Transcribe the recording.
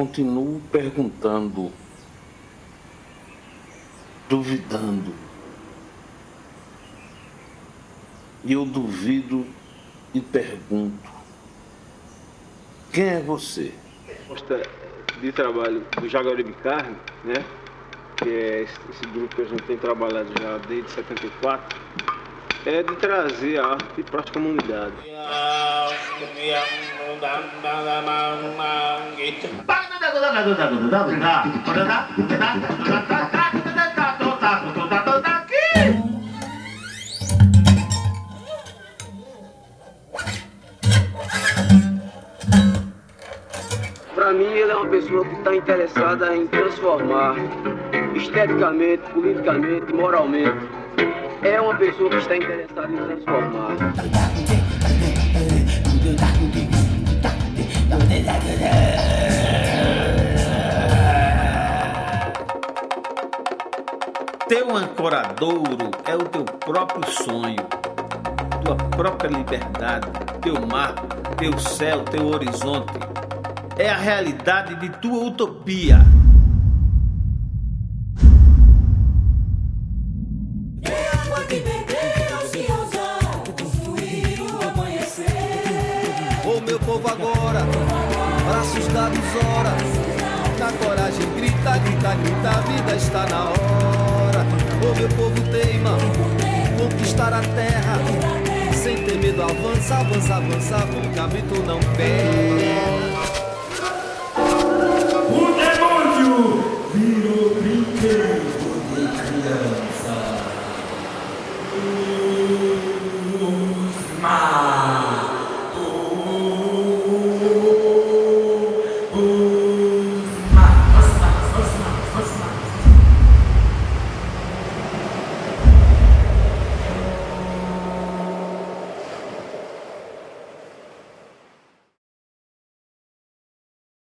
continuo perguntando, duvidando. E eu duvido e pergunto: quem é você? proposta de trabalho do Jaguaribe Carne, né? que é esse, esse, grupo que a gente tem trabalhado já desde 74, é de trazer a arte para as comunidades. Para mim, ele é uma pessoa que está interessada em transformar esteticamente, politicamente, moralmente. É uma pessoa que está interessada em transformar. Teu ancoradouro é o teu próprio sonho, tua própria liberdade, teu mar, teu céu, teu horizonte é a realidade de tua utopia. O meu povo agora, braços dados ora, na coragem grita, grita, grita, a vida está na hora. O meu povo teima, conquistar a terra, sem ter medo avança, avança, avança, o cabrito não.